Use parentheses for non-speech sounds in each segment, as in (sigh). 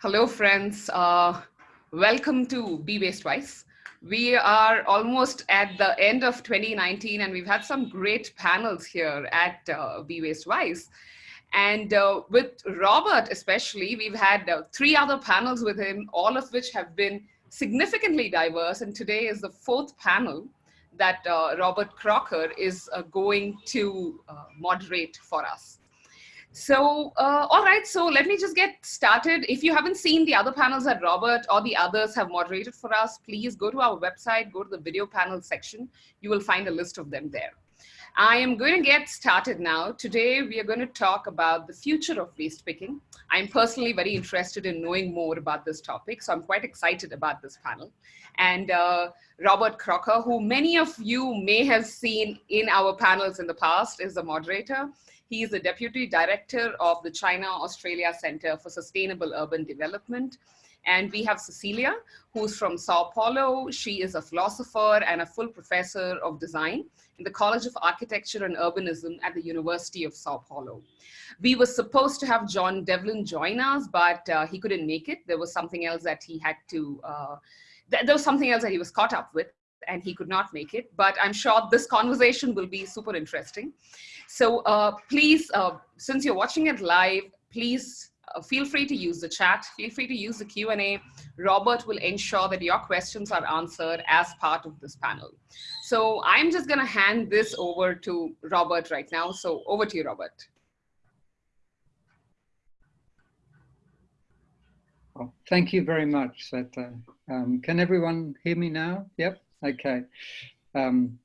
Hello, friends. Uh, welcome to Be Waste Wise. We are almost at the end of 2019 and we've had some great panels here at uh, Be Waste Wise. And uh, with Robert especially, we've had uh, three other panels with him, all of which have been significantly diverse. And today is the fourth panel that uh, Robert Crocker is uh, going to uh, moderate for us. So, uh, all right, so let me just get started. If you haven't seen the other panels that Robert or the others have moderated for us, please go to our website, go to the video panel section. You will find a list of them there. I am going to get started now. Today, we are going to talk about the future of waste picking. I'm personally very interested in knowing more about this topic, so I'm quite excited about this panel. And uh, Robert Crocker, who many of you may have seen in our panels in the past, is the moderator. He is the Deputy Director of the China-Australia Center for Sustainable Urban Development. And we have Cecilia, who's from Sao Paulo. She is a philosopher and a full professor of design in the College of Architecture and Urbanism at the University of Sao Paulo. We were supposed to have John Devlin join us, but uh, he couldn't make it. There was something else that he had to, uh, th there was something else that he was caught up with and he could not make it, but I'm sure this conversation will be super interesting. So uh, please, uh, since you're watching it live, please uh, feel free to use the chat, feel free to use the Q&A. Robert will ensure that your questions are answered as part of this panel. So I'm just gonna hand this over to Robert right now. So over to you, Robert. Thank you very much, Sveta. Um, can everyone hear me now? Yep. Okay. Um,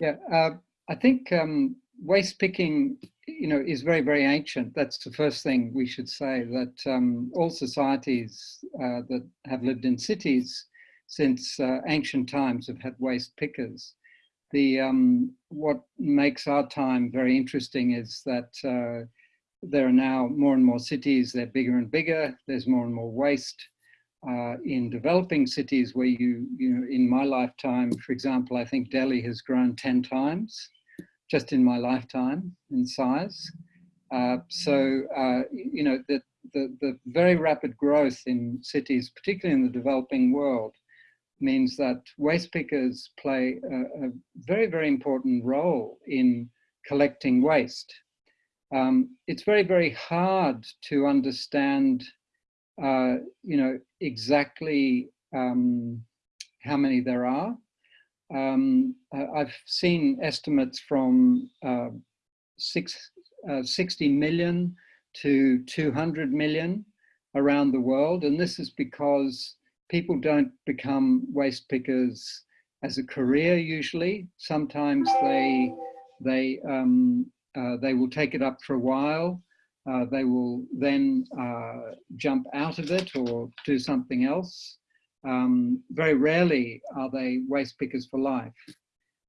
yeah, uh, I think um, waste picking, you know, is very, very ancient. That's the first thing we should say, that um, all societies uh, that have lived in cities since uh, ancient times have had waste pickers. The, um, what makes our time very interesting is that uh, there are now more and more cities, they're bigger and bigger, there's more and more waste, uh, in developing cities where you, you know, in my lifetime, for example, I think Delhi has grown 10 times just in my lifetime in size. Uh, so, uh, you know, the, the, the very rapid growth in cities, particularly in the developing world, means that waste pickers play a, a very, very important role in collecting waste. Um, it's very, very hard to understand uh, you know, exactly um, how many there are. Um, I've seen estimates from uh, six, uh, 60 million to 200 million around the world. And this is because people don't become waste pickers as a career usually. Sometimes they, they, um, uh, they will take it up for a while uh, they will then uh, jump out of it or do something else. Um, very rarely are they waste pickers for life.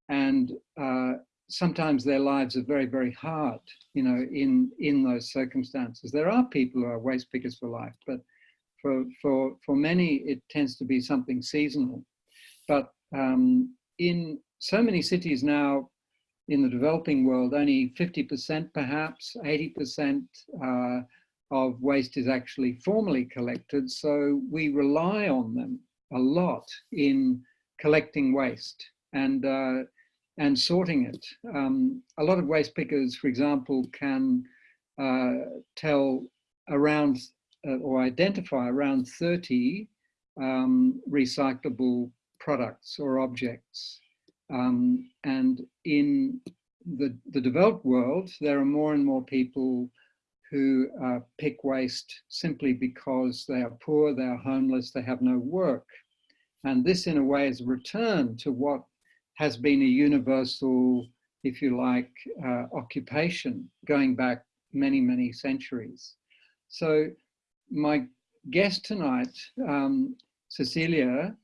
And uh, sometimes their lives are very, very hard, you know, in, in those circumstances. There are people who are waste pickers for life, but for, for, for many, it tends to be something seasonal. But um, in so many cities now, in the developing world, only 50% perhaps, 80% uh, of waste is actually formally collected. So we rely on them a lot in collecting waste and, uh, and sorting it. Um, a lot of waste pickers, for example, can uh, tell around uh, or identify around 30 um, recyclable products or objects. Um, and in the, the developed world, there are more and more people who uh, pick waste simply because they are poor, they are homeless, they have no work. And this in a way is a return to what has been a universal, if you like, uh, occupation going back many, many centuries. So my guest tonight, um, Cecilia,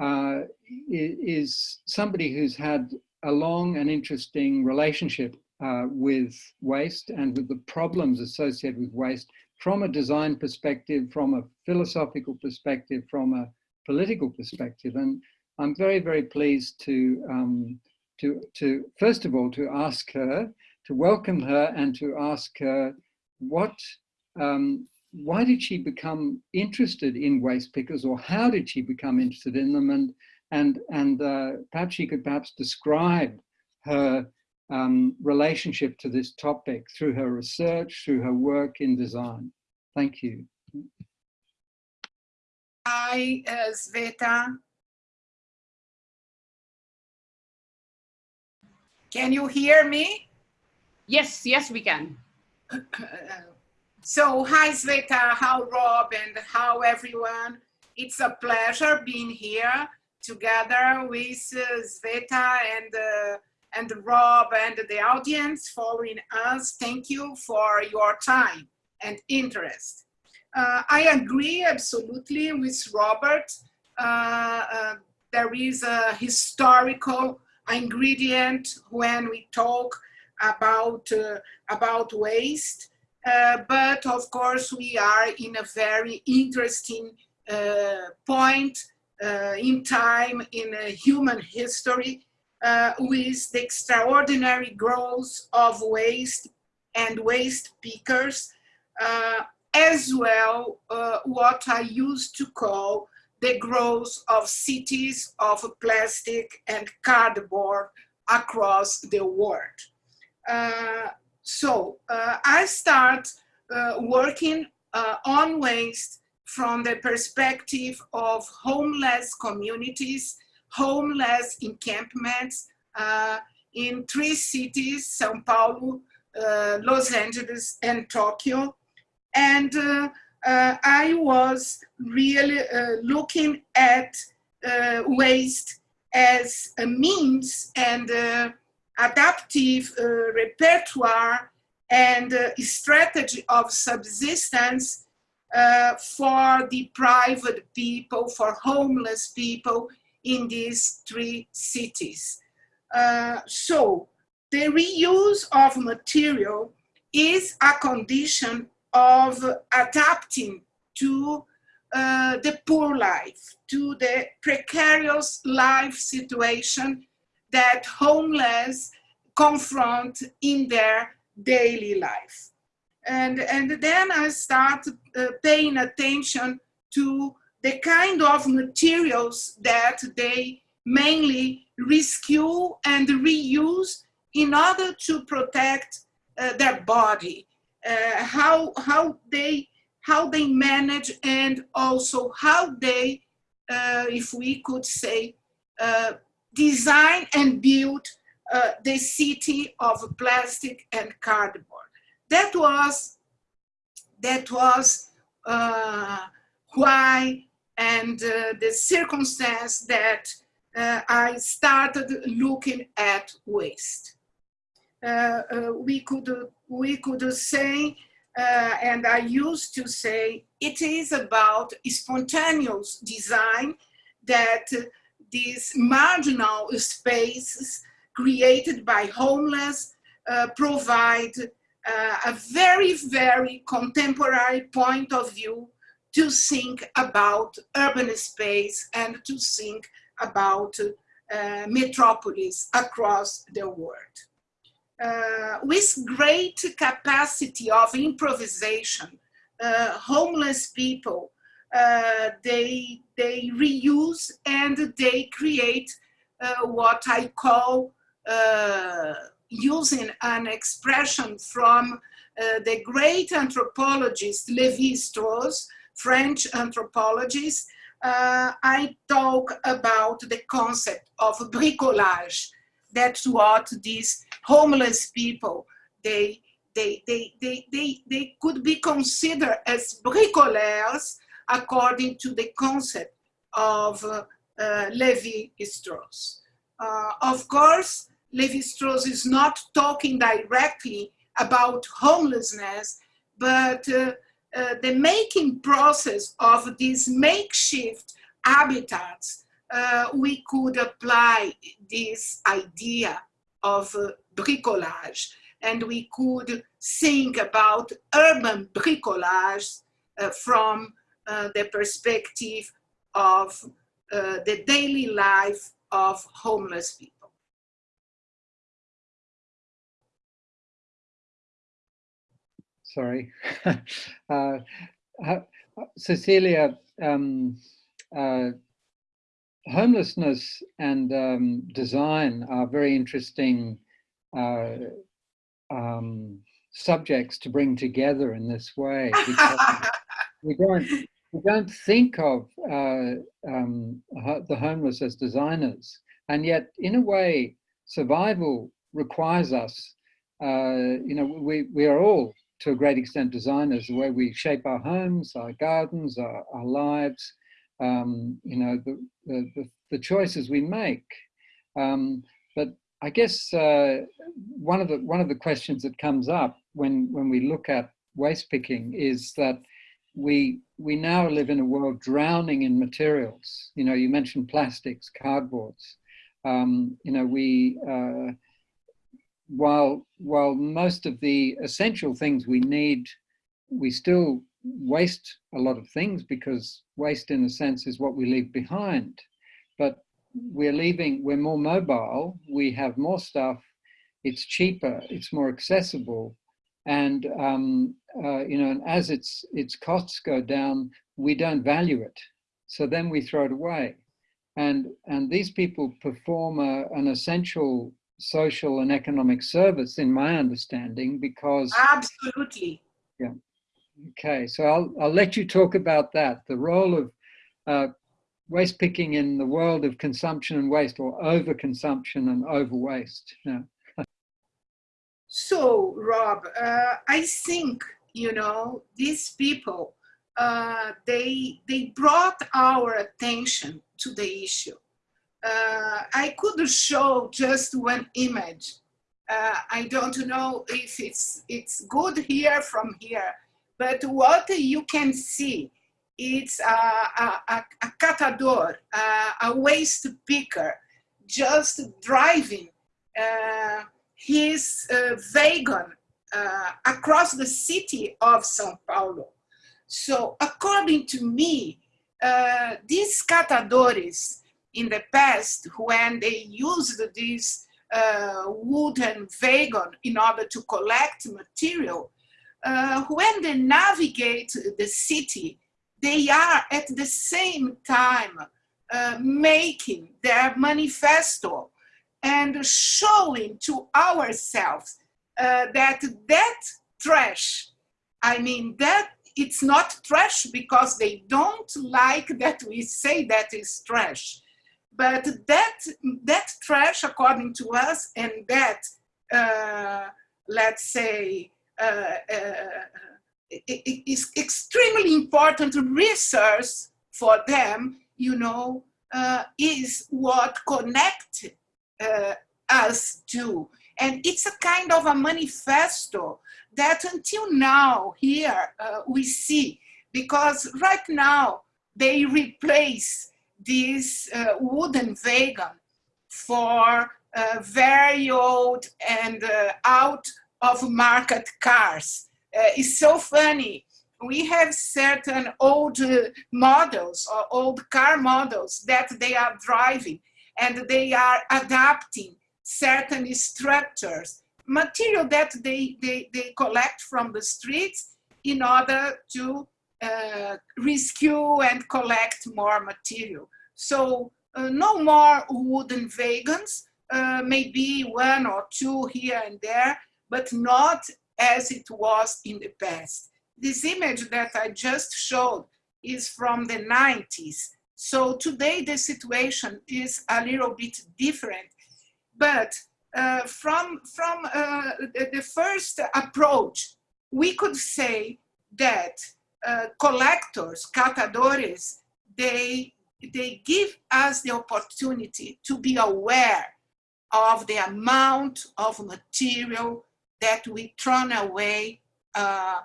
uh, is somebody who's had a long and interesting relationship uh, with waste and with the problems associated with waste from a design perspective, from a philosophical perspective, from a political perspective. And I'm very, very pleased to, um, to, to first of all, to ask her, to welcome her and to ask her what um, why did she become interested in waste pickers or how did she become interested in them? And, and, and uh, perhaps she could perhaps describe her um, relationship to this topic through her research, through her work in design. Thank you. Hi, uh, Sveta. Can you hear me? Yes, yes, we can. (clears throat) (clears throat) so, hi, Sveta, how Rob, and how everyone. It's a pleasure being here together with uh, Sveta and uh, and Rob and the audience following us. Thank you for your time and interest. Uh, I agree absolutely with Robert. Uh, uh, there is a historical ingredient when we talk about, uh, about waste. Uh, but of course, we are in a very interesting uh, point in time in human history uh, with the extraordinary growth of waste and waste pickers, uh, as well uh, what I used to call the growth of cities of plastic and cardboard across the world. Uh, so uh, I start uh, working on waste from the perspective of homeless communities homeless encampments uh, in three cities, Sao Paulo, uh, Los Angeles, and Tokyo. And uh, uh I was really uh, looking at uh, waste as a means and adaptive repertoire and strategy of subsistence for the private people, for homeless people in these three cities. Uh, so the reuse of material is a condition of adapting to uh, the poor life, to the precarious life situation that homeless confront in their daily life. And, and then I start uh, paying attention to the kind of materials that they mainly rescue and reuse in order to protect uh, their body, uh, how, how, they, how they manage and also how they, uh, if we could say, uh, design and build uh, the city of plastic and cardboard. That was, that was uh, why and uh, the circumstance that uh, I started looking at waste. Uh, uh we could we could say, and I used to say, it is about spontaneous design that these marginal spaces created by homeless uh, provide a very, very contemporary point of view to think about urban space and to think about uh, metropolis across the world. Uh, with great capacity of improvisation, uh, homeless people, uh, they, they reuse and they create uh, what I call uh, using an expression from the great anthropologist Levi-Strauss, French anthropologist, uh, I talk about the concept of bricolage. That's what these homeless people, they, they, they, they, they, they could be considered as bricoleurs according to the concept of uh, uh, Levi-Strauss. Uh, of course, Levi-Strauss is not talking directly about homelessness, but uh, uh, the making process of these makeshift habitats, uh, we could apply this idea of bricolage and we could think about urban bricolage uh, from uh, the perspective of the daily life of homeless people. sorry. (laughs) uh, Cecilia, um, uh, homelessness and um, design are very interesting uh, um, subjects to bring together in this way. (laughs) we don't we don't think of uh, um, the homeless as designers, and yet in a way, survival requires us. Uh, you know, we we are all to a great extent designers. The way we shape our homes, our gardens, our, our lives. Um, you know, the, the, the choices we make. Um, but I guess uh, one of the one of the questions that comes up when when we look at waste picking is that we we now live in a world drowning in materials. You know, you mentioned plastics, cardboards. Um, you know, we uh, while while most of the essential things we need, we still waste a lot of things because waste, in a sense, is what we leave behind. But we're leaving, we're more mobile, we have more stuff, it's cheaper, it's more accessible. And, um, uh, you know, and as its, its costs go down, we don't value it. So then we throw it away. And, and these people perform a, an essential social and economic service in my understanding because absolutely yeah okay so i'll i'll let you talk about that the role of uh, waste picking in the world of consumption and waste or overconsumption and over waste. Yeah. So, Rob, uh, I think, you know, these people, uh, they, they brought our attention to the issue. Uh, I could show just one image. Uh, I don't know if it's, it's good here from here, but what you can see it's a, a, a, a catador, a, a, waste picker, just driving uh, his uh, wagon uh, across the city of Sao Paulo. So according to me, uh, these catadores in the past, when they used this uh, wooden wagon in order to collect material, uh, when they navigate the city, they are at the same time uh, making their manifesto and showing to ourselves uh, that that trash, I mean, that it's not trash because they don't like that we say that is trash. But that, that trash, according to us, and that, uh, let's say, uh, uh, is extremely important resource for them, you know, uh, is what connect uh, us to. And it's a kind of a manifesto that until now here uh, we see, because right now they replace this uh, wooden wagon for uh, very old and uh, out of market cars uh, it's so funny. We have certain old uh, models or old car models that they are driving and they are adapting certain structures, material that they, they, they collect from the streets in order to uh, rescue and collect more material. So uh, no more wooden wagons, uh, maybe one or two here and there, but not as it was in the past. This image that I just showed is from the 90s. So today the situation is a little bit different. But uh, from, from uh, the, the, first approach, we could say that uh, collectors, catadores, they, they give us the opportunity to be aware of the amount of material that we throw away uh,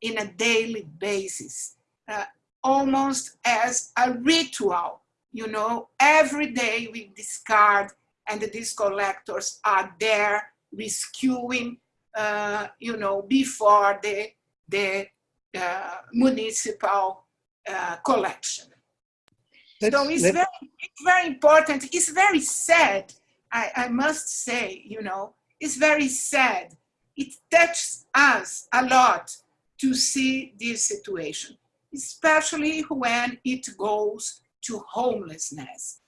in a daily basis, uh, almost as a ritual. You know, every day we discard and these collectors are there rescuing, uh, you know, before the, the uh, municipal uh, collection. Let's, so it's very, it's very important. It's very sad, I, I must say, you know, it's very sad it touches us a lot to see this situation. Especially when it goes to homelessness,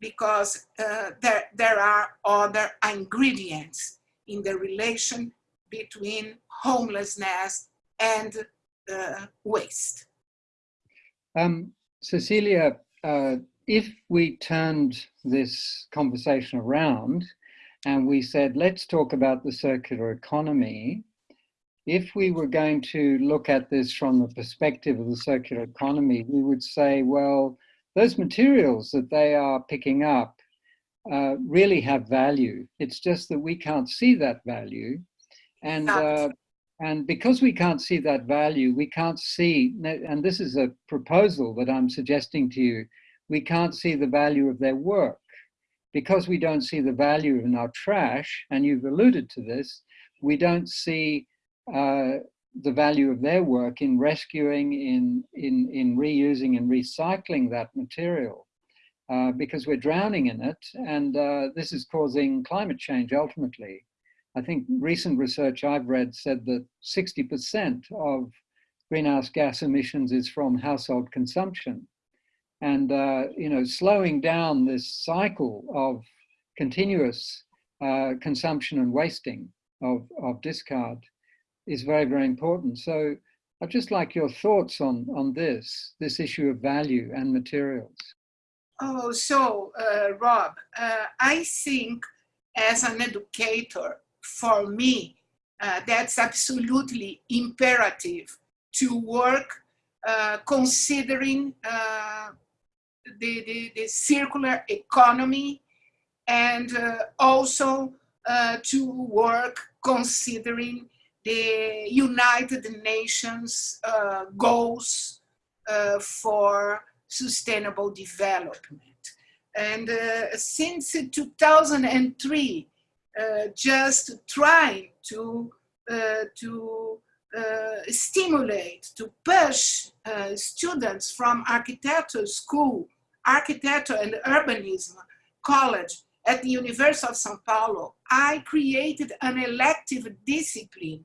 because uh, there, there are other ingredients in the relation between homelessness and uh, waste. Um, Cecilia, uh, if we turned this conversation around and we said, let's talk about the circular economy, if we were going to look at this from the perspective of the circular economy, we would say, well, those materials that they are picking up uh, really have value. It's just that we can't see that value. And, uh, and because we can't see that value, we can't see, and this is a proposal that I'm suggesting to you, we can't see the value of their work. Because we don't see the value in our trash, and you've alluded to this, we don't see uh, the value of their work in rescuing, in, in, in reusing and recycling that material. Uh, because we're drowning in it, and uh, this is causing climate change ultimately. I think recent research I've read said that 60% of greenhouse gas emissions is from household consumption. And, uh, you know, slowing down this cycle of continuous uh, consumption and wasting of, of discard is very, very important. So I'd just like your thoughts on, on this, this issue of value and materials. Oh, so uh, Rob, uh, I think as an educator, for me, uh, that's absolutely imperative to work uh, considering uh, the, the, the, circular economy and uh, also to work considering the United Nations uh, goals uh, for sustainable development. And uh, since 2003, uh, just trying to, uh, to stimulate, to push students from architecture school, architecture and urbanism college at the University of Sao Paulo, I created an elective discipline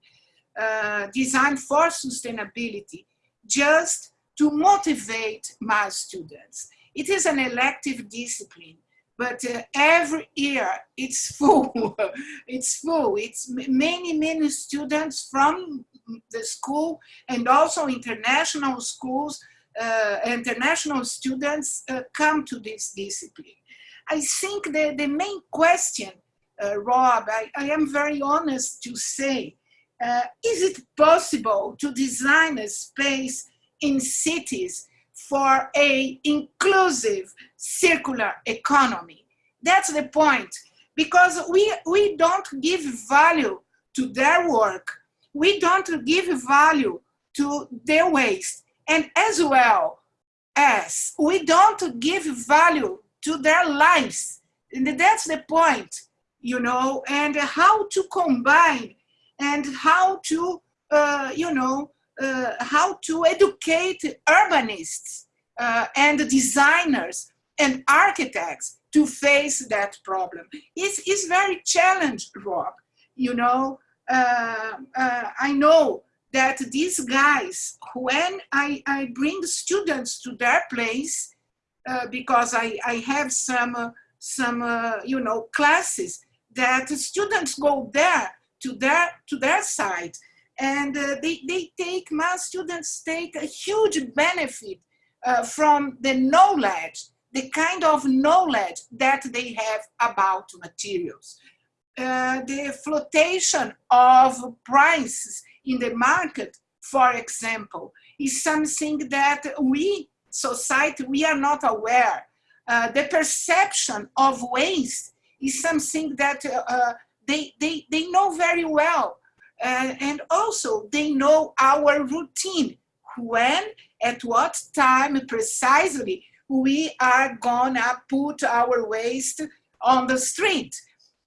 uh, designed for sustainability just to motivate my students. It is an elective discipline, but uh, every year it's (laughs) full. it's full. It's many, many students from the school and also international schools, uh, international students uh, come to this discipline. I think the, the main question, uh, Rob, I, I am very honest to say, uh, is it possible to design a space in cities for a inclusive circular economy? That's the point. Because we, we don't give value to their work. We don't give value to their waste. And as well as we don't give value to their lives. And that's the point, you know, and how to combine and how to, uh, you know, uh, how to educate urbanists uh, and designers and architects to face that problem. It's, it's very challenging, Rob. You know, uh, uh, I know that these guys, when I, I bring students to their place, uh, because I, I have some, some you know, classes that students go there to their, to their site and uh, they, they take, my students take a huge benefit uh, from the knowledge, the kind of knowledge that they have about materials. the flotation of prices in the market, for example, is something that we society, we are not aware. Uh, the perception of waste is something that uh, they, they, they know very well. Uh, and also they know our routine, when, at what time precisely we are gonna put our waste on the street.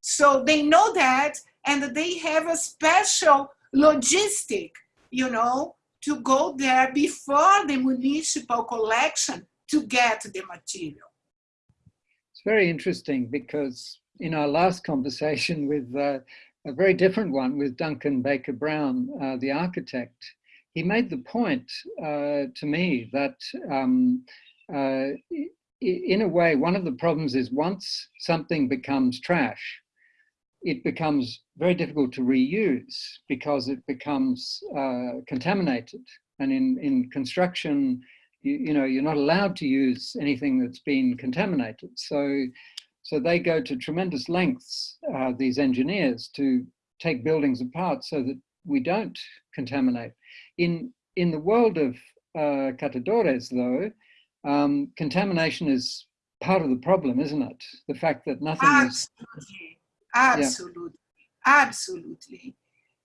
So they know that and they have a special logistic, you know, to go there before the municipal collection to get the material. It's very interesting because in our last conversation (laughs) with uh, a very different one with Duncan Baker Brown, uh, the architect, he made the point uh, to me that um, uh, in a way, one of the problems is once something becomes trash, it becomes very difficult to reuse because it becomes uh, contaminated. And in, in construction, you, you, know, you're not allowed to use anything that's been contaminated. So, so they go to tremendous lengths, uh, these engineers, to take buildings apart so that we don't contaminate. In, in the world of uh, catadores, though, um, contamination is part of the problem, isn't it? The fact that nothing absolutely, is... absolutely, yeah. absolutely.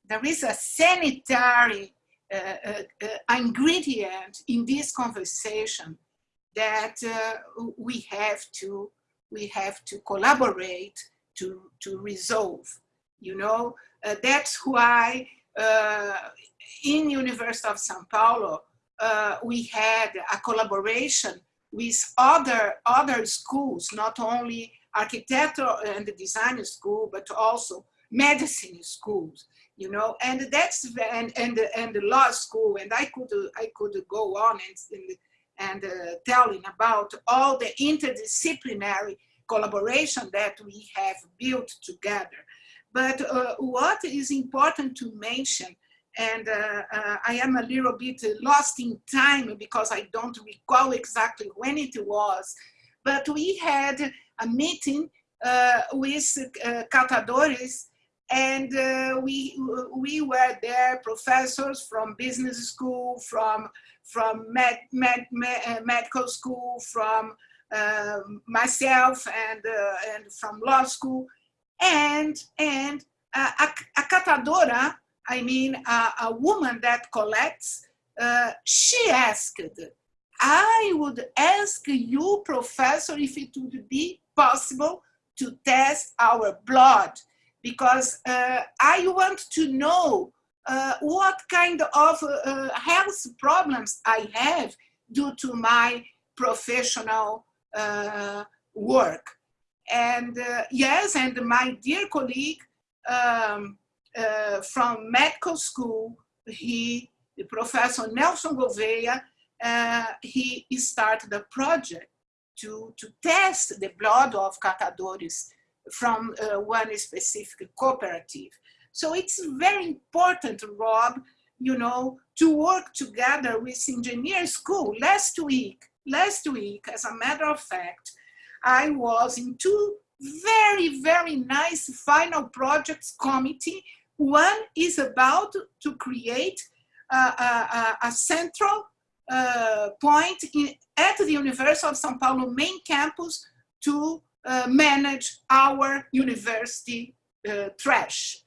There is a sanitary uh, uh, uh, ingredient in this conversation that uh, we have to we have to collaborate to to resolve. You know, uh, that's why uh, in University of São Paulo uh, we had a collaboration with other, other schools, not only architecture and design school, but also medicine schools, you know, and that's, and, and, and the law school, and I could, I could go on and, and uh, telling about all the interdisciplinary collaboration that we have built together. But uh, what is important to mention and uh, uh, I am a little bit lost in time because I don't recall exactly when it was, but we had a meeting uh, with uh, catadores and uh, we, we were there, professors from business school, from, from med, med, med uh, medical school, from myself and, and from law school, and, and a, a catadora I mean, a, a woman that collects, uh, she asked, I would ask you, professor, if it would be possible to test our blood, because uh, I want to know uh, what kind of uh, health problems I have due to my professional uh, work. And uh, yes, and my dear colleague, um, uh, from medical school, he, Professor Nelson Gouveia, he started a project to, to test the blood of catadores from uh, one specific cooperative. So it's very important, Rob, you know, to work together with engineer school. Last week, last week, as a matter of fact, I was in two very, very nice final projects committee one is about to create a, a, a central uh, point in, at the University of São Paulo main campus to uh, manage our university uh, trash.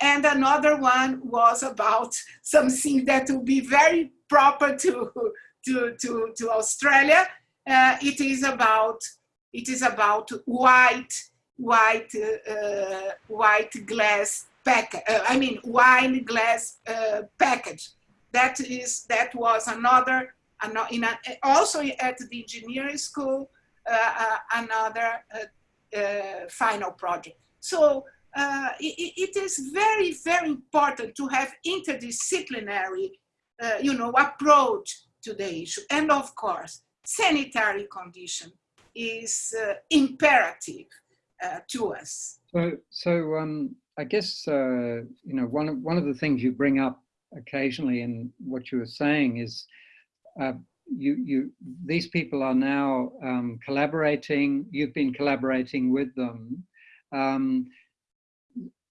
And another one was about (laughs) something that will be very proper to, (laughs) to, to, to Australia. Uh, it is about it is about white white uh, white glass pack, uh, I mean, wine glass uh, package. That is, that was another, in a, also at the engineering school, uh, uh another uh, uh, final project. So it, it is very, very important to have interdisciplinary, you know, approach to the issue. And of course, sanitary condition is imperative to us. So, so um, I guess uh, you know one of one of the things you bring up occasionally in what you were saying is uh, you you these people are now um, collaborating. You've been collaborating with them. Um,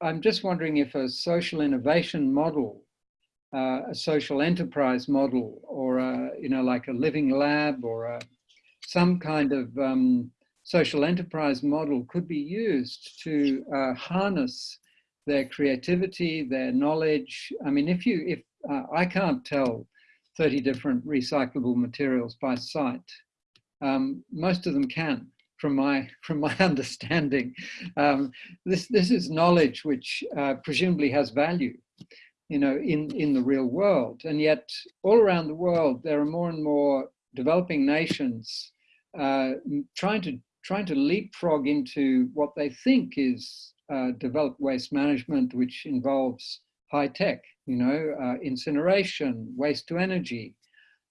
I'm just wondering if a social innovation model, uh, a social enterprise model, or a, you know like a living lab or a, some kind of um, social enterprise model could be used to uh, harness their creativity, their knowledge. I mean, if you, if uh, I can't tell 30 different recyclable materials by sight, um, most of them can from my (laughs) from my understanding. Um, this this is knowledge which uh, presumably has value, you know, in in the real world. And yet, all around the world, there are more and more developing nations uh, trying to trying to leapfrog into what they think is uh, developed waste management, which involves high tech, you know, uh, incineration, waste to energy,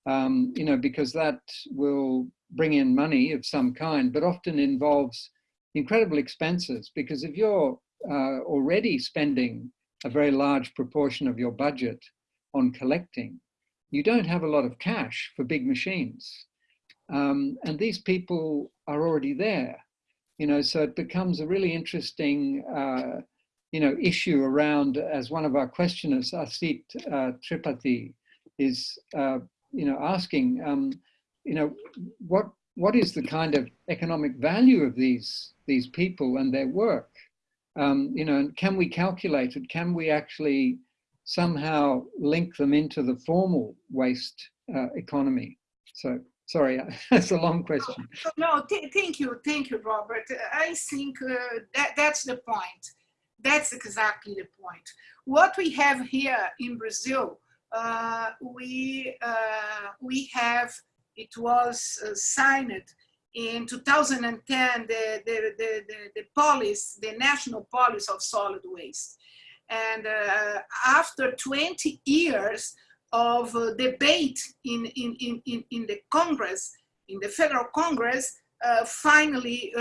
um, you know, because that will bring in money of some kind, but often involves incredible expenses because if you're uh, already spending a very large proportion of your budget on collecting, you don't have a lot of cash for big machines. Um, and these people are already there, you know, so it becomes a really interesting, uh, you know, issue around, as one of our questioners, Asit uh, Tripathi, is, uh, you know, asking, um, you know, what what is the kind of economic value of these these people and their work? Um, you know, and can we calculate it? Can we actually somehow link them into the formal waste uh, economy? So, sorry, (laughs) that's a long question. No, th thank you, thank you, Robert. I think uh, that that's the point. That's exactly the point. What we have here in Brazil, uh, we uh, we have it was uh, signed in 2010 the, the, the, the, policy, the national policy of solid waste. And uh, after 20 years of uh, debate in, in, in, in the Congress, in the federal Congress, uh, finally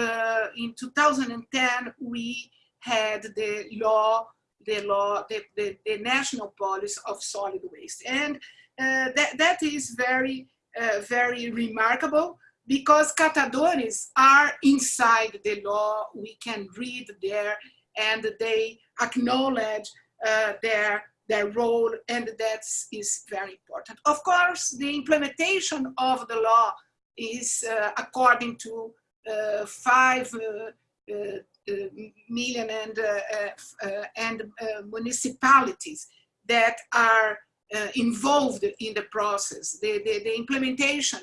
in 2010, we had the law, the law, the, the, the national policy of solid waste. And uh, that, that is very, uh, very remarkable because catadores are inside the law. We can read there and they acknowledge uh, their, their role and that is very important. Of course, the implementation of the law is uh, according to uh, five uh, uh, million and, uh, and municipalities that are involved in the process. The, the, the implementation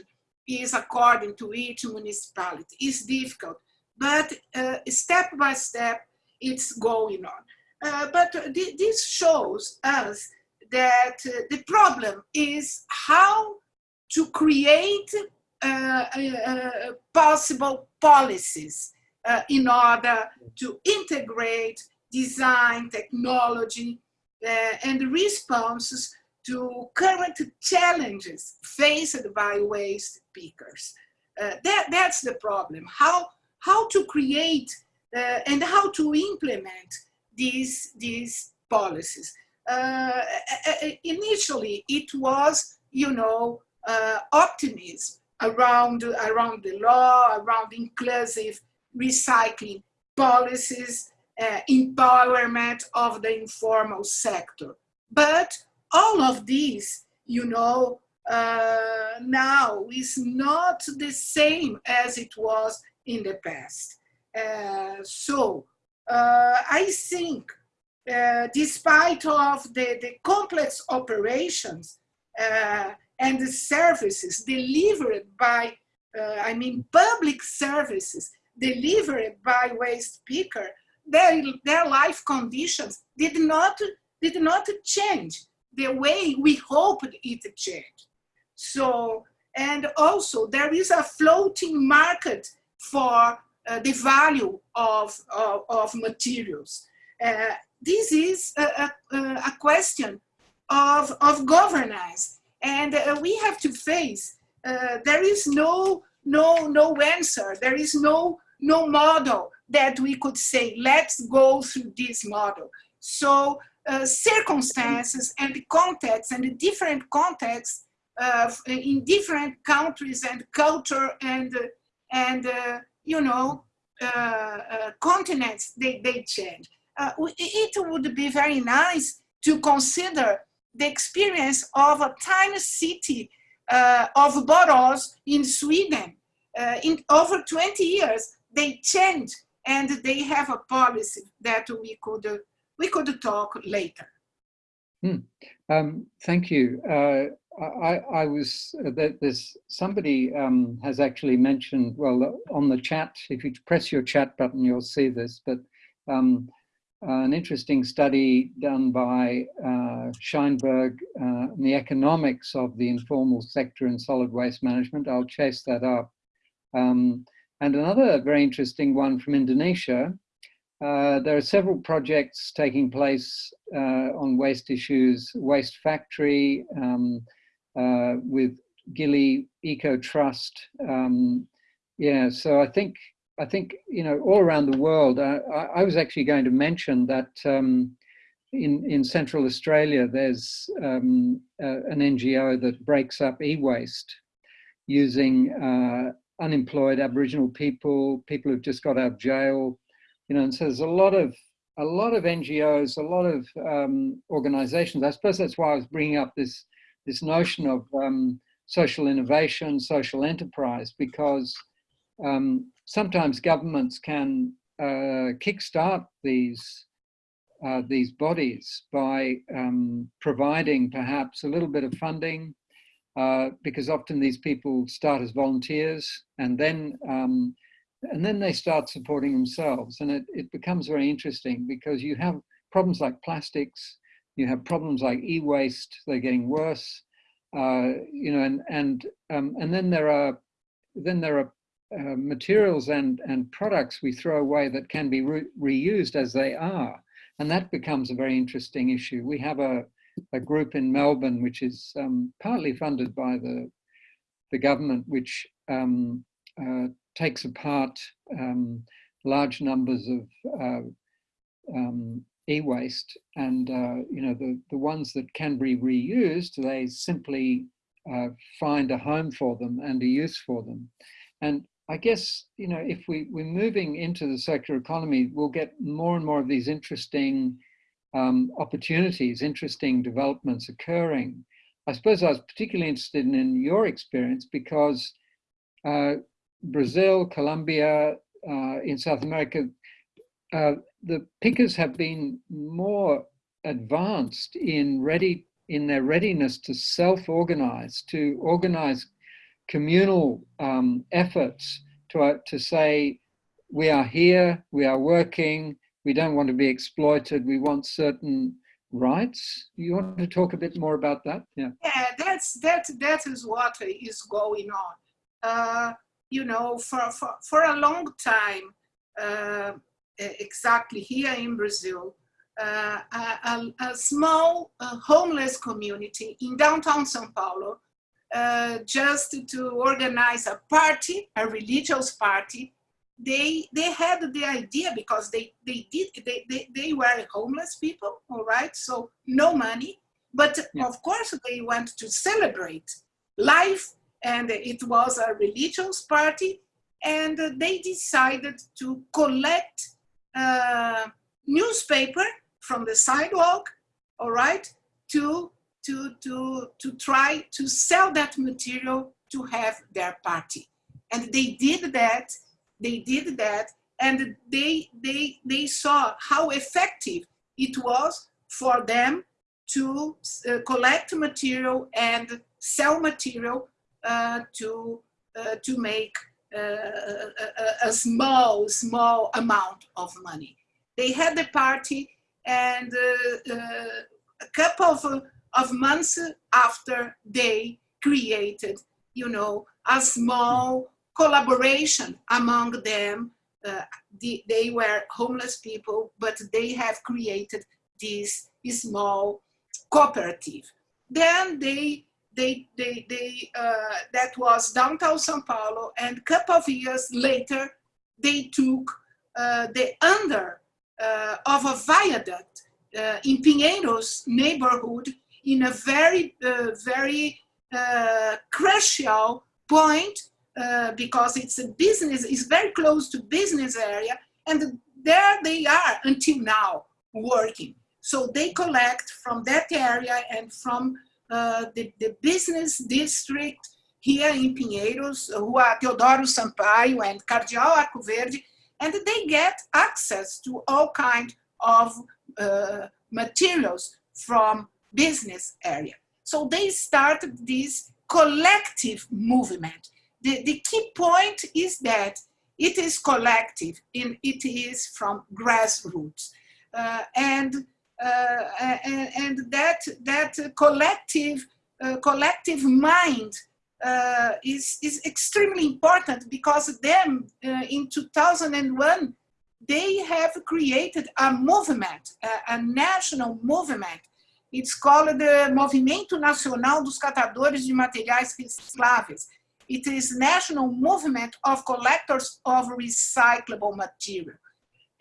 is according to each municipality. It's difficult, but uh, step by step, it's going on. Uh, but th this shows us that uh, the problem is how to create uh, uh, possible policies uh, in order to integrate design, technology, and responses to current challenges faced by waste pickers. Uh, that, that's the problem, how, how to create uh, and how to implement these, these policies. Uh, initially, it was, you know, uh, optimism around, around the law, around inclusive recycling policies, uh, empowerment of the informal sector. But all of these, you know, uh, now is not the same as it was in the past. Uh, so uh, I think uh, despite of the, the complex operations uh, and the services delivered by, I mean, public services delivered by waste picker, their, their life conditions did not, did not change the way we hoped it changed. So, and also there is a floating market for uh, the value of, of, of materials. Uh, this is a, a, a, question of, of governance and uh, we have to face, uh, there is no, no, no answer, there is no, no model that we could say, let's go through this model. So uh, circumstances and the context and the different contexts uh, in different countries and culture and uh, and uh, you know uh, continents they, they change. it would be very nice to consider the experience of a tiny city of Borås in Sweden. in over 20 years, they change and they have a policy that we could we could talk later. Hmm. Um, thank you. Uh, I, I, was, uh, there's somebody um, has actually mentioned, well, on the chat, if you press your chat button, you'll see this, but um, an interesting study done by uh, Scheinberg uh, the economics of the informal sector in solid waste management. I'll chase that up. Um, and another very interesting one from Indonesia, uh, there are several projects taking place uh, on waste issues, Waste Factory um, uh, with Gili Eco Trust. Um, yeah, so I think, I think, you know, all around the world, I, I was actually going to mention that um, in, in Central Australia, there's um, an NGO that breaks up e-waste using uh, unemployed Aboriginal people, people who've just got out of jail, you know, and so there's a lot of a lot of NGOs, a lot of um, organizations. I suppose that's why I was bringing up this this notion of um, social innovation, social enterprise, because um, sometimes governments can uh, kickstart these uh, these bodies by um, providing perhaps a little bit of funding, uh, because often these people start as volunteers and then um, and then they start supporting themselves. And it, it becomes very interesting because you have problems like plastics you have problems like e-waste they're getting worse uh, you know and and um, and then there are then there are uh, materials and and products we throw away that can be re reused as they are. And that becomes a very interesting issue. We have a a group in Melbourne which is um, partly funded by the the government which um, uh, takes apart um, large numbers of uh, um, e-waste and uh, you know the the ones that can be reused they simply uh, find a home for them and a use for them. And I guess you know if we we're moving into the circular economy we'll get more and more of these interesting um, opportunities interesting developments occurring. I suppose I was particularly interested in, in your experience because uh, Brazil, Colombia, uh, in South America, uh, the pickers have been more advanced in ready in their readiness to self-organize, to organize communal um, efforts to, uh, to say, we are here, we are working, we don't want to be exploited, we want certain rights. You want to talk a bit more about that? Yeah, yeah that's, that, that is what is going on. Uh, you know, for, for, for a long time, uh, exactly here in Brazil, uh, a, a, small uh, homeless community in downtown Sao Paulo, uh, just to organize a party, a religious party. They, they had the idea because they, they, did, they, they, they were homeless people, all right? So no money, but yeah. of course they want to celebrate life and it was a religious party and they decided to collect uh, newspaper from the sidewalk, all right, to, to, to, to try to sell that material to have their party. And they did that, they did that, and they, they, they saw how effective it was for them to uh, collect material and sell material uh, to, uh, to make uh, a, a, small, small amount of money. They had the party and a couple of, of months after they created, you know, a small collaboration among them. Uh, the, they were homeless people, but they have created this small cooperative. Then they they, they, they, uh, that was downtown Sao Paulo, and a couple of years later, they took uh, the under uh, of a viaduct uh, in Pinheiros neighborhood in a very, uh, very crucial point because it's a business, it's very close to business area, and there they are until now working. So they collect from that area and from uh, the, the business district here in Pinheiros, Rua Teodoro Sampaio and Cardeal Arco Verde, and they get access to all kind of uh, materials from business area. So they started this collective movement. The, the key point is that it is collective and it is from grassroots. Uh, and uh, and, that that collective uh, collective mind uh, is is extremely important because them in 2001 they have created a movement, a, a national movement. It's called the Movimento Nacional dos Catadores de Materiais Recicláveis. It is national movement of collectors of recyclable material.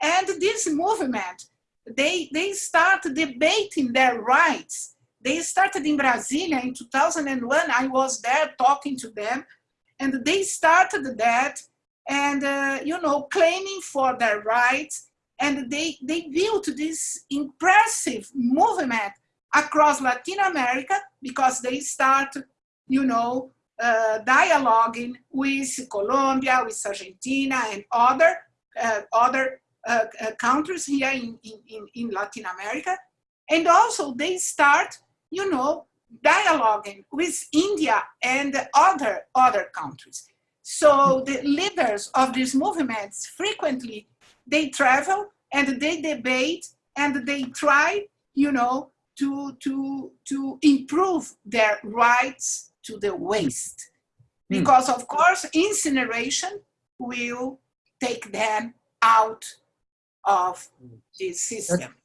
And this movement, they, they start debating their rights. They started in Brasilia in 2001. I was there talking to them and they started that and, uh, you know, claiming for their rights. And they, they built this impressive movement across Latin America because they start, you know, uh, dialoguing with Colombia, with Argentina and other, uh, other uh, uh countries here in, in, in Latin America. And also they start, you know, dialoguing with India and other, other countries. So the leaders of these movements frequently, they travel and they debate and they try, you know, to, to, to improve their rights to the waste. Hmm. Because of course, incineration will take them out of this system.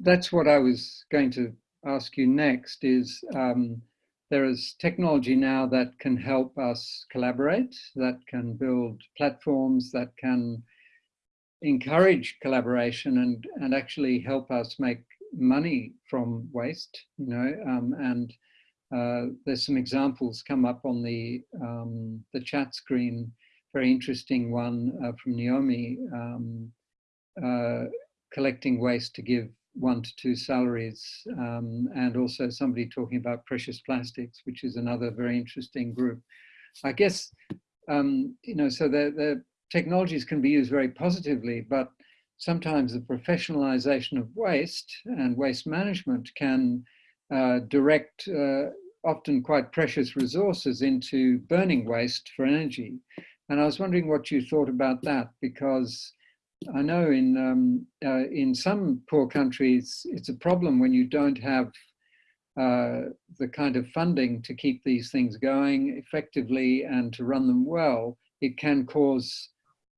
That's what I was going to ask you next is um, there is technology now that can help us collaborate, that can build platforms, that can encourage collaboration and, and actually help us make money from waste, you know, um, and uh, there's some examples come up on the, um, the chat screen, very interesting one uh, from Naomi, um, uh, collecting waste to give one to two salaries um, and also somebody talking about precious plastics, which is another very interesting group. I guess, um, you know, so the, the technologies can be used very positively, but sometimes the professionalization of waste and waste management can uh, direct uh, often quite precious resources into burning waste for energy. And I was wondering what you thought about that, because I know in um, uh, in some poor countries, it's a problem when you don't have uh, the kind of funding to keep these things going effectively and to run them well. It can cause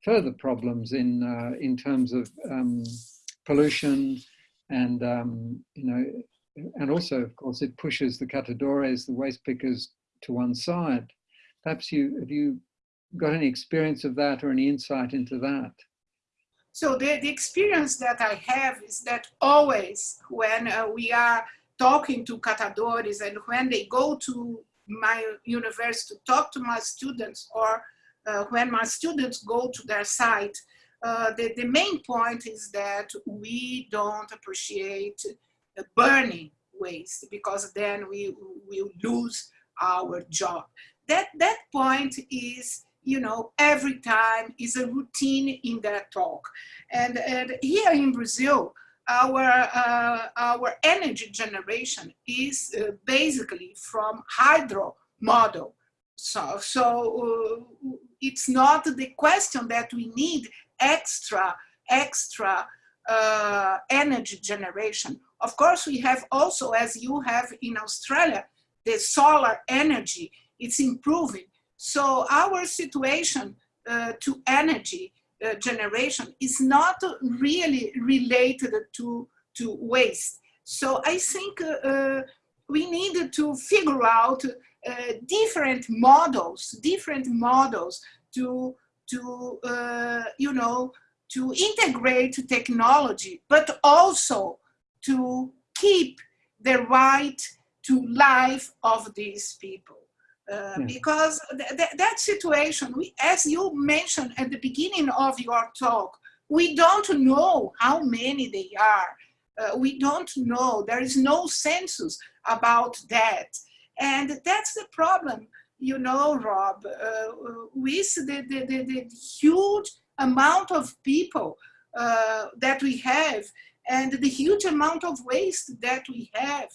further problems in uh, in terms of um, pollution and um, you know, and also of course it pushes the catadores, the waste pickers, to one side. Perhaps you have you got any experience of that or any insight into that? So the, the experience that I have is that always when uh, we are talking to catadores and when they go to my university to talk to my students or uh, when my students go to their site, uh, the, the main point is that we don't appreciate burning waste because then we will lose our job. That, that point is you know, every time is a routine in their talk. And, and here in Brazil, our, uh, our energy generation is uh, basically from hydro model. So, so uh, it's not the question that we need extra, extra uh, energy generation. Of course, we have also, as you have in Australia, the solar energy, it's improving. So our situation uh, to energy uh, generation is not really related to, to waste. So I think uh, uh we need to figure out uh, different models, different models to, to uh, you know, to integrate technology, but also to keep the right to life of these people. Uh, yeah. because th th that situation, we, as you mentioned at the beginning of your talk, we don't know how many they are. Uh, we don't know. There is no census about that. And that's the problem, you know, Rob, uh, with the, the, the, the, huge amount of people uh, that we have and the huge amount of waste that we have.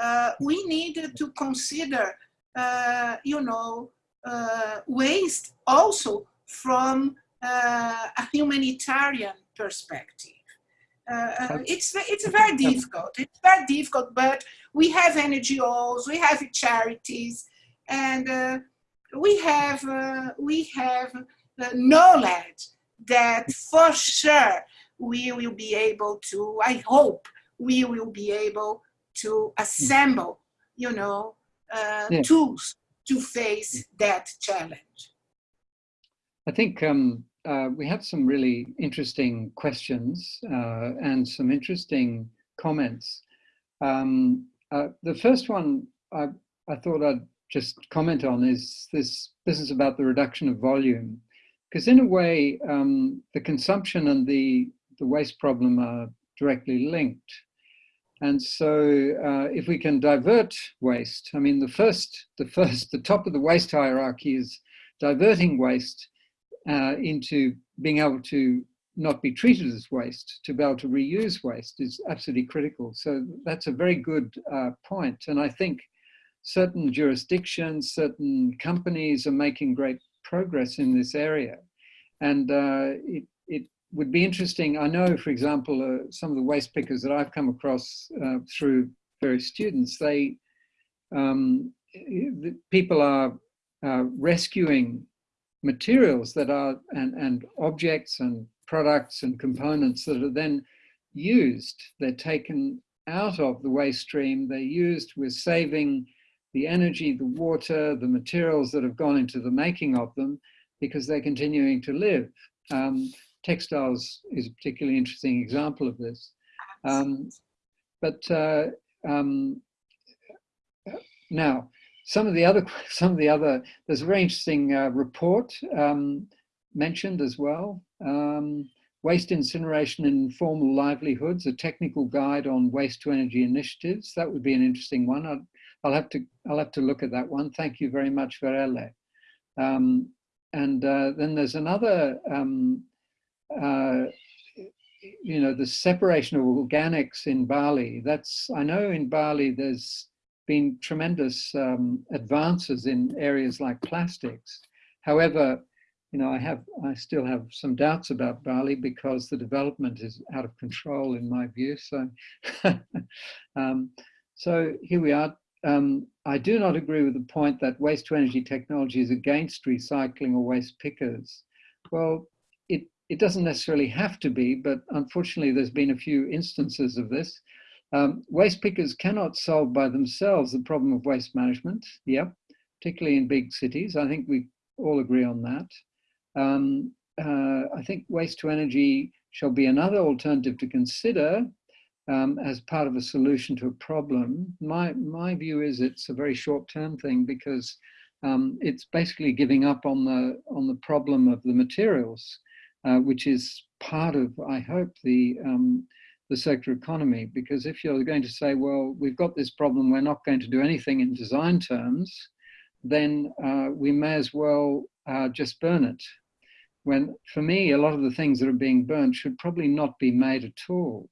Uh, we need to consider uh, you know, uh, waste also from uh, a humanitarian perspective. Uh, it's it's very difficult. It's very difficult, but we have NGOs, we have charities, and uh, we have uh, we have knowledge that for sure we will be able to, I hope we will be able to assemble, you know, uh, Yeah. tools to face that challenge. I think um, uh, we have some really interesting questions uh, and some interesting comments. Um, uh, the first one I, I thought I'd just comment on is this business about the reduction of volume. Because in a way, um, the consumption and the, the waste problem are directly linked. And so uh, if we can divert waste, I mean, the first, the first, the top of the waste hierarchy is diverting waste uh, into being able to not be treated as waste, to be able to reuse waste is absolutely critical. So that's a very good uh, point. And I think certain jurisdictions, certain companies are making great progress in this area. And uh, it, would be interesting. I know, for example, uh, some of the waste pickers that I've come across uh, through various students, they, um, the people are uh, rescuing materials that are, and, and objects and products and components that are then used. They're taken out of the waste stream. They're used with saving the energy, the water, the materials that have gone into the making of them because they're continuing to live. Um, textiles is a particularly interesting example of this. Um, but uh, um, now, some of the other, (laughs) some of the other, there's a very interesting uh, report um, mentioned as well. Um, waste incineration in informal livelihoods, a technical guide on waste to energy initiatives. That would be an interesting one. I'll, I'll have to, I'll have to look at that one. Thank you very much, Verelle. Um, and uh, then there's another, um, uh, you know, the separation of organics in Bali. That's, I know in Bali there's been tremendous um, advances in areas like plastics. However, you know, I have, I still have some doubts about Bali because the development is out of control in my view. So, (laughs) um, so here we are. Um, I do not agree with the point that waste to energy technology is against recycling or waste pickers. Well, it, doesn't necessarily have to be, but unfortunately there's been a few instances of this. Um, waste pickers cannot solve by themselves the problem of waste management, yep, particularly in big cities. I think we all agree on that. Um, uh, I think waste to energy shall be another alternative to consider um, as part of a solution to a problem. My, my view is it's a very short-term thing because um, it's basically giving up on the, on the problem of the materials, uh, which is part of, I hope, the, um, the circular economy. Because if you're going to say, well, we've got this problem, we're not going to do anything in design terms, then uh, we may as well uh, just burn it. When, for me, a lot of the things that are being burnt should probably not be made at all.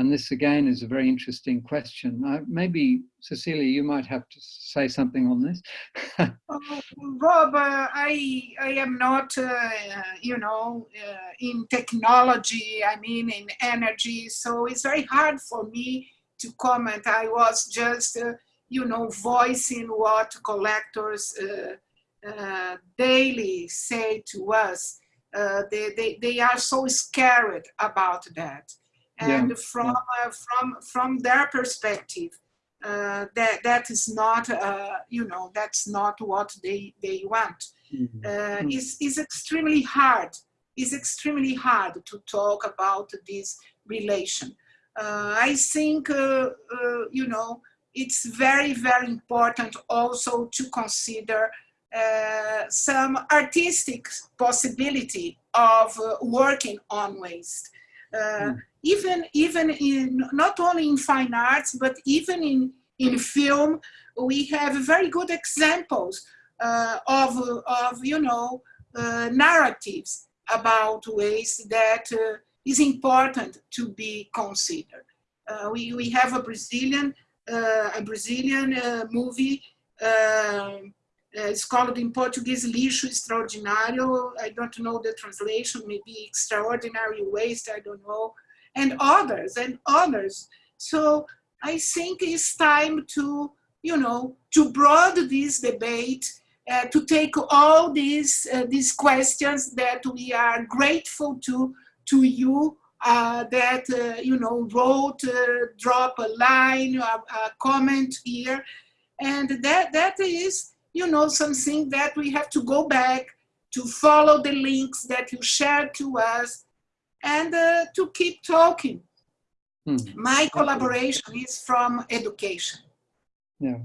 And this again is a very interesting question. Uh, maybe, Cecilia, you might have to say something on this. (laughs) uh, Rob, uh, I, I am not, uh, you know, uh, in technology, I mean in energy, so it's very hard for me to comment. I was just, uh, you know, voicing what collectors daily say to us. they, they, they are so scared about that and yeah. from uh, from from their perspective uh, that that is not uh, you know that's not what they they want mm-hmm. Uh, is is extremely hard is extremely hard to talk about this relation uh, i think uh, you know it's very very important also to consider some artistic possibility of working on waste mm even even in not only in fine arts but even in in film we have very good examples uh, of of you know uh, narratives about ways that uh, is important to be considered. Uh, we we have a brazilian uh, a brazilian uh, movie um, it's called in Portuguese lixo extraordinário. I don't know the translation, maybe extraordinary waste, I don't know and others and others. So I think it's time to, you know, to broaden this debate uh, to take all these, uh, these questions that we are grateful to, to you uh, that, uh, you know, wrote, drop a line, a, a, comment here. And that, that is, you know, something that we have to go back to follow the links that you shared to us and uh, to keep talking. Hmm. My collaboration is from education. Yeah.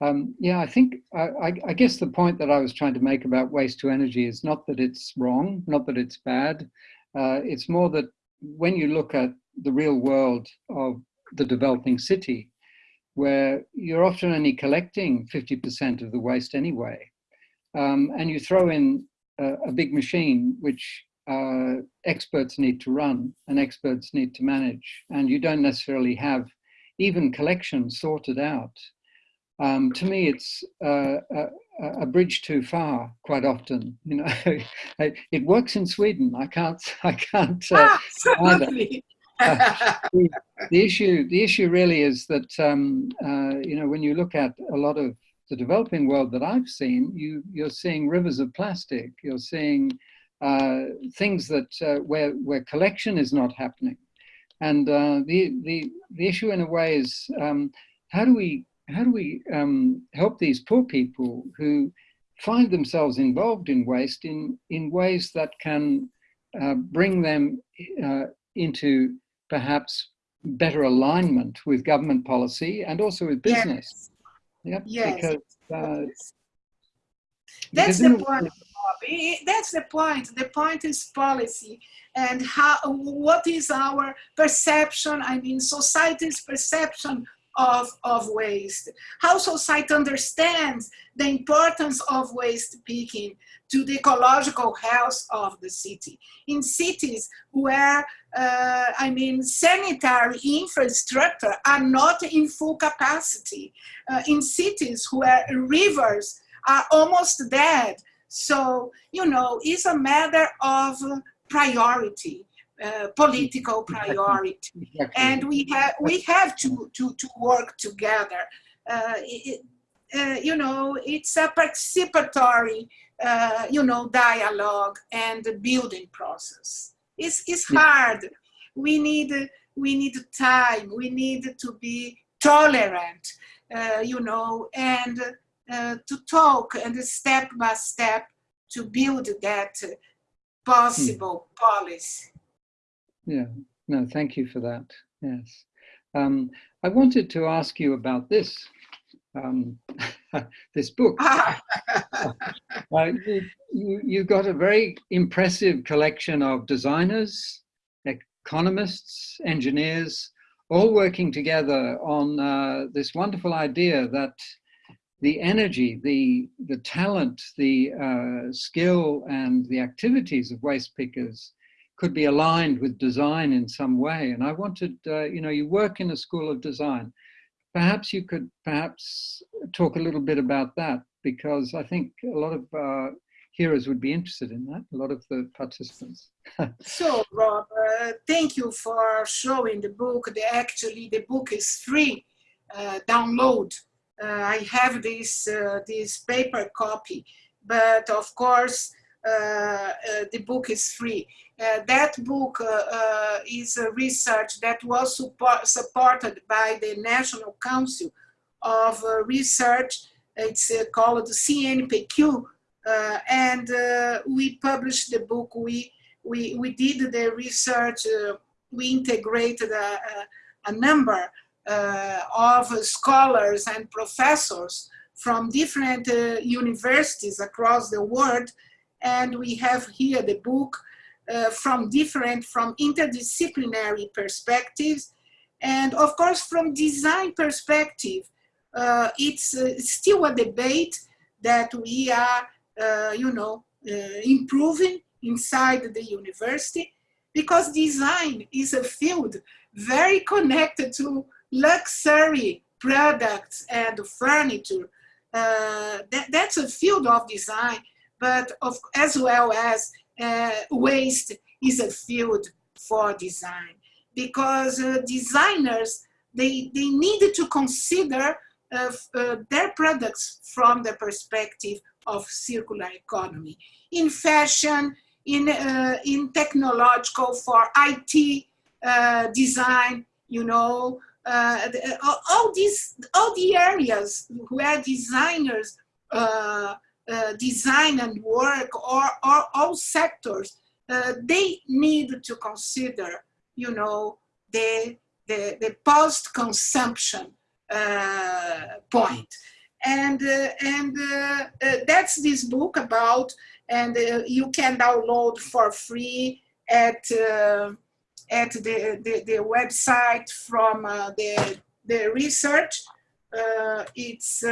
Um, yeah, I think, I, I, guess the point that I was trying to make about waste to energy is not that it's wrong, not that it's bad. Uh, it's more that when you look at the real world of the developing city, where you're often only collecting 50% of the waste anyway, um, and you throw in a, a big machine, which uh, experts need to run and experts need to manage, and you don't necessarily have even collection sorted out um, to me, it's uh, a, a, bridge too far. Quite often, you know, (laughs) it works in Sweden. I can't, (laughs) I can't. Uh, ah, (laughs) uh, (laughs) the, issue, the issue really is that um, uh, you know when you look at a lot of the developing world that I've seen, you you're seeing rivers of plastic. You're seeing uh, things that uh, where where collection is not happening, and the the the issue in a way is um, how do we how do we um, help these poor people who find themselves involved in waste in, in ways that can uh, bring them uh, into perhaps better alignment with government policy and also with business. Yes. Yep, yes. Because, uh, That's the point. Bobby. That's the point. The point is policy and how what is our perception, I mean society's perception of, of waste, how society understands the importance of waste picking to the ecological health of the city. In cities where, uh, I mean, sanitary infrastructure are not in full capacity, uh, in cities where rivers are almost dead. So, you know, it's a matter of priority. Uh, political priority. Exactly. And we have, we have to, to, to work together. Uh, it, uh, you know, it's a participatory, uh, you know, dialogue and building process. It's, it's hard. We need, we need time. We need to be tolerant, uh, you know, and to talk and step by step to build that possible hmm. policy. Yeah, no, thank you for that. Yes. Um, I wanted to ask you about this, um, (laughs) this book. (laughs) uh, you, you, you got a very impressive collection of designers, economists, engineers, all working together on uh, this wonderful idea that the energy, the, the talent, the uh, skill and the activities of waste pickers could be aligned with design in some way. And I wanted, uh, you know, you work in a school of design. Perhaps you could perhaps talk a little bit about that because I think a lot of uh, hearers would be interested in that, a lot of the participants. (laughs) so, Rob, uh, thank you for showing the book. The, actually, the book is free uh, download. Uh, I have this, uh, this paper copy, but of course, Uh, uh, the book is free. Uh, that book uh, is a research that was support, supported by the National Council of Research. It's called the CNPq, and we published the book. We we we did the research. we integrated a, a, a number uh, of scholars and professors from different uh, universities across the world and we have here the book uh, from different, from interdisciplinary perspectives. And of course, from design perspective, uh, it's uh, still a debate that we are, uh, you know, uh, improving inside the university because design is a field very connected to luxury products and furniture. Uh, that, that's a field of design but of, as well as uh, waste is a field for design because uh, designers, they, they needed to consider uh, uh, their products from the perspective of circular economy. In fashion, in, uh, in technological, for IT uh, design, you know, uh, uh, all these, all the areas where designers Uh, design and work or, or all sectors, uh, they need to consider, you know, the, the, the post-consumption uh, point. And, uh, and uh, uh that's this book about, and you can download for free at, at the, the, the, website from the, the research. it's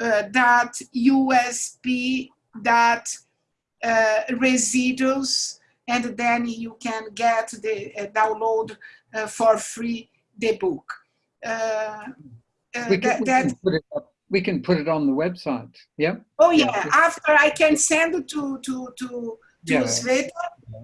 www.usp.residues and then you can get the uh, download uh, for free the book. Uh, we, can, that, we, can put it up, we can put it on the website. Yeah. Oh yeah. yeah. After I can send it to to to to yeah. Sveta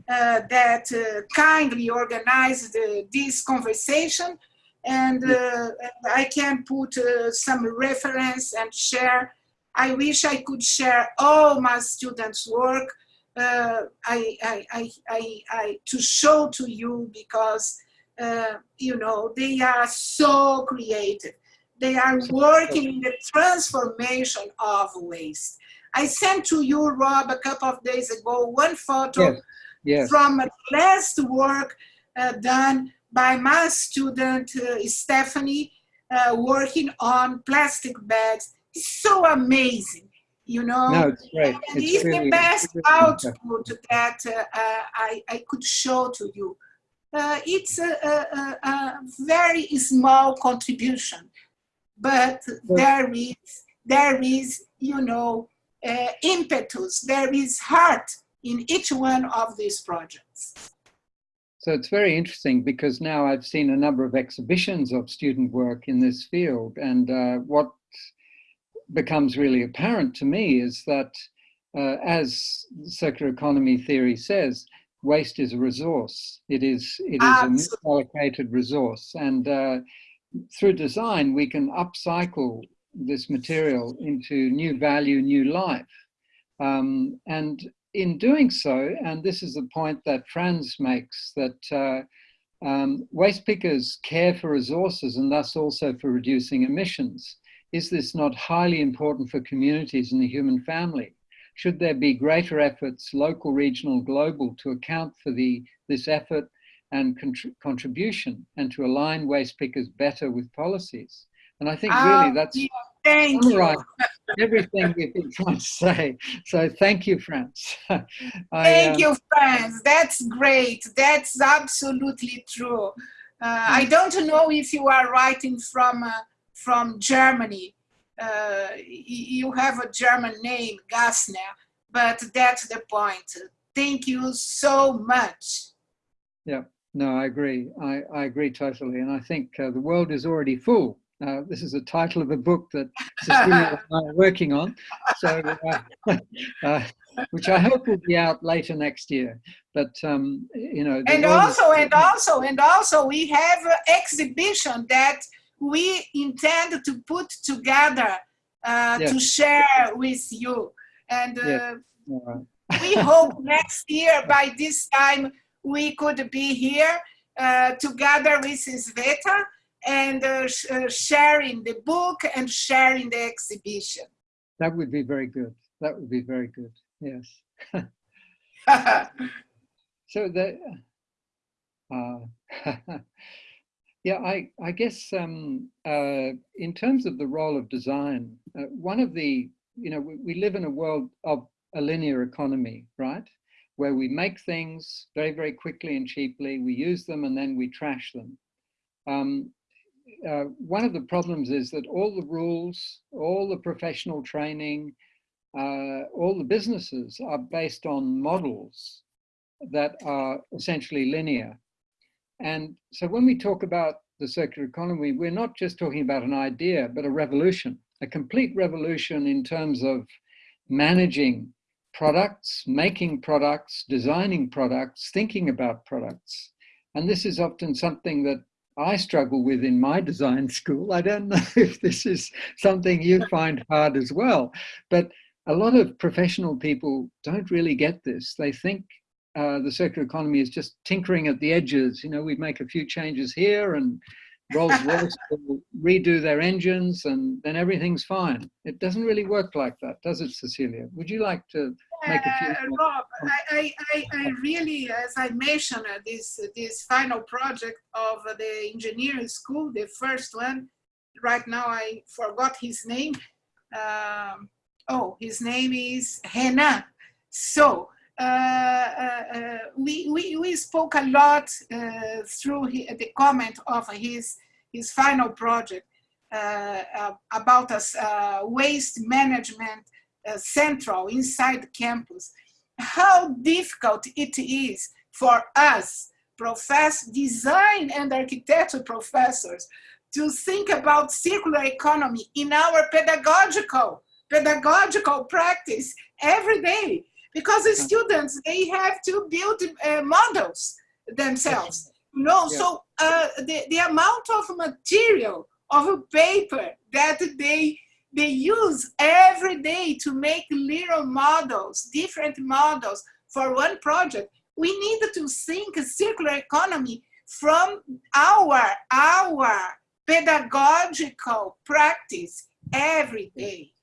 uh, that uh, kindly organized uh, this conversation, and, and I can put some reference and share. I wish I could share all my students' work uh, I, I, I, I, I, to show to you because, uh, you know, they are so creative. They are working in the transformation of waste. I sent to you, Rob, a couple of days ago, one photo yes. Yes. from last work uh, done by my student, uh, Stephanie, uh, working on plastic bags. It's so amazing you know. No, it's great. And it's, it's really, the best really output that uh, I, I could show to you. Uh, it's a, a, a, very small contribution, but there is, there is, you know, uh, impetus, there is heart in each one of these projects. So it's very interesting because now I've seen a number of exhibitions of student work in this field and uh, what becomes really apparent to me is that uh, as circular economy theory says, waste is a resource. It is, it is a allocated resource. And uh, through design, we can upcycle this material into new value, new life. Um, and in doing so, and this is the point that Franz makes, that uh, um, waste pickers care for resources and thus also for reducing emissions. Is this not highly important for communities and the human family? Should there be greater efforts, local, regional, global, to account for the, this effort and contribution and to align waste pickers better with policies? And I think really um, that's thank everything we've been trying to say. So thank you. (laughs) I, thank uh, you, Franz. That's great. That's absolutely true. Uh, I hmm. don't know if you are writing from uh, from Germany. Uh, you have a German name, Gassner, but that's the point. Thank you so much. Yeah, no, I agree. I, I agree totally. And I think uh, the world is already full. Uh, this is the title of a book that Cecilia and I are working on, so uh, (laughs) uh, which I hope will be out later next year. But um, you know, and also, and also, and also, we have an exhibition that we intend to put together uh, yes. to share with you. And uh, yes. we hope next year by this time we could be here uh, together with Sveta and uh, sh uh, sharing the book and sharing the exhibition. That would be very good. That would be very good. Yes. (laughs) so the uh, (laughs) Yeah, I, I guess um, uh, in terms of the role of design, uh, one of the, you know, we, we, live in a world of a linear economy, right? Where we make things very, very quickly and cheaply, we use them and then we trash them. Um, uh, one of the problems is that all the rules, all the professional training, uh, all the businesses are based on models that are essentially linear. And so when we talk about the circular economy, we're not just talking about an idea, but a revolution, a complete revolution in terms of managing products, making products, designing products, thinking about products. And this is often something that I struggle with in my design school. I don't (laughs) know if this is something you find hard as well, but a lot of professional people don't really get this. They think uh, the circular economy is just tinkering at the edges. You know, we make a few changes here and Rolls Royce will redo their engines and then everything's fine. It doesn't really work like that, does it, Cecilia? Would you like to make a few? Uh, Rob, I, I, I really, as I mentioned, uh, this, this final project of the engineering school, the first one, right now I forgot his name. Um, oh, his name is Renan. So uh, uh, uh, Uh, uh, uh, we, we, we spoke a lot uh, through the comment of his, his final project about us waste management central inside campus. How difficult it is for us, profess, design and architecture professors, to think about circular economy in our pedagogical pedagogical practice every day because the students they have to build uh, models themselves you know? Yeah. so uh, the, the amount of material of paper that they they use every day to make little models different models for one project we need to think circular economy from our our pedagogical practice every day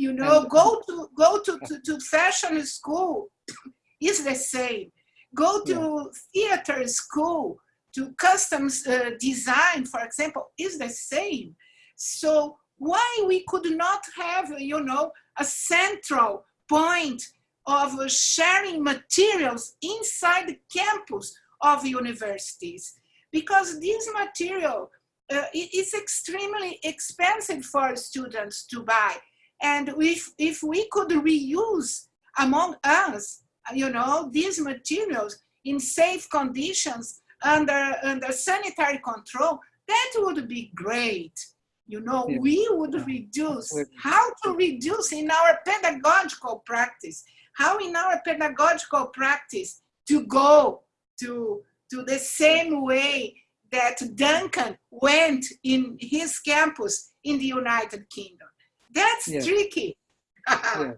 you know, go to go to, to, to fashion school (coughs) is the same. Go to yeah. theater school, to customs uh, design, for example, is the same. So why we could not have, you know, a central point of sharing materials inside the campus of universities? Because this material uh, is extremely expensive for students to buy. And if, if we could reuse among us, you know, these materials in safe conditions under, under sanitary control, that would be great. You know, yeah. we would reduce, how to reduce in our pedagogical practice, how in our pedagogical practice to go to, to the same way that Duncan went in his campus in the United Kingdom. That's yeah. tricky. (laughs) yeah.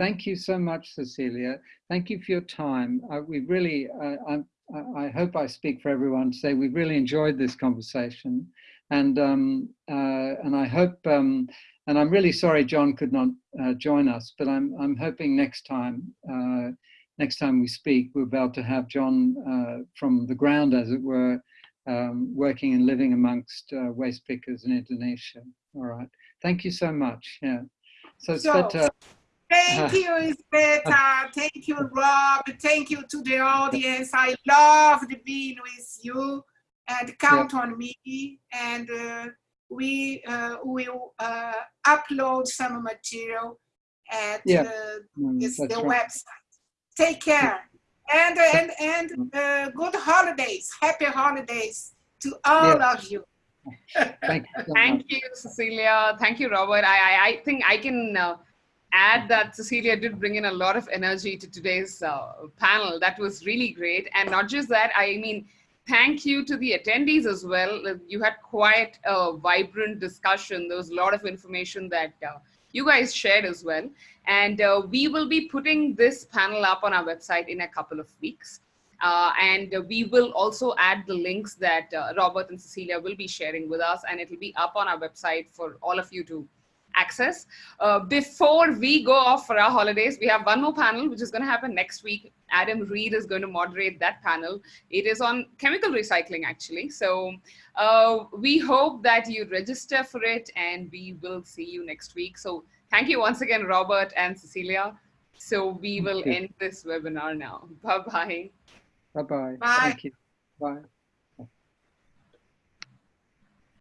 Thank you so much, Cecilia. Thank you for your time. Uh, we really, uh, I, I, hope I speak for everyone to say we've really enjoyed this conversation. And, um, uh, and I hope, um, and I'm really sorry John could not uh, join us, but I'm, I'm hoping next time, uh, next time we speak, we're about to have John uh, from the ground, as it were, um, working and living amongst waste pickers in Indonesia. All right. Thank you so much. Yeah. So, so Sveta, Thank (laughs) you, Sveta. Thank you, Rob. Thank you to the audience. I loved being with you and count yeah. on me. And uh, we uh, will uh, upload some material at yeah. mm, the right. website. Take care. And, and, and mm. uh, good holidays. Happy holidays to all yeah. of you. Thank you. So Thank you, Cecilia. Thank you, Robert. I, I, I think I can uh, add that Cecilia did bring in a lot of energy to today's uh, panel. That was really great. And not just that, I mean, thank you to the attendees as well. You had quite a vibrant discussion. There was a lot of information that uh, you guys shared as well. And uh, we will be putting this panel up on our website in a couple of weeks. Uh, and we will also add the links that uh, Robert and Cecilia will be sharing with us and it will be up on our website for all of you to access. Uh, before we go off for our holidays, we have one more panel, which is going to happen next week. Adam Reed is going to moderate that panel. It is on chemical recycling, actually. So uh, we hope that you register for it and we will see you next week. So thank you once again, Robert and Cecilia. So we will end this webinar now. Bye-bye. Bye-bye. Bye. Thank you. Bye.